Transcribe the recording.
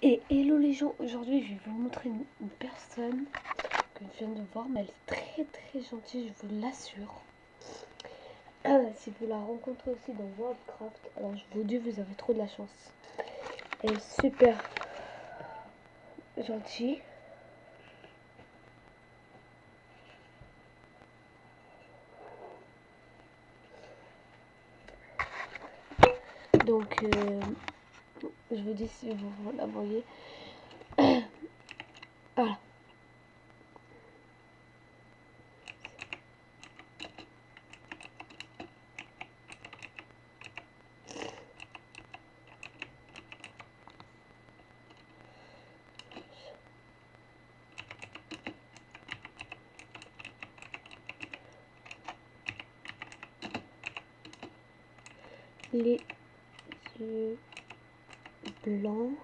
Et hello les gens, aujourd'hui je vais vous montrer une, personne que je viens de voir, mais elle est très très gentille, je vous l'assure. Ah, si vous la rencontrez aussi dans Worldcraft, alors je vous dis, vous avez trop de la chance. Elle est super gentille. Donc, euh, je vous dis si vous la voyez. voilà. les yeux long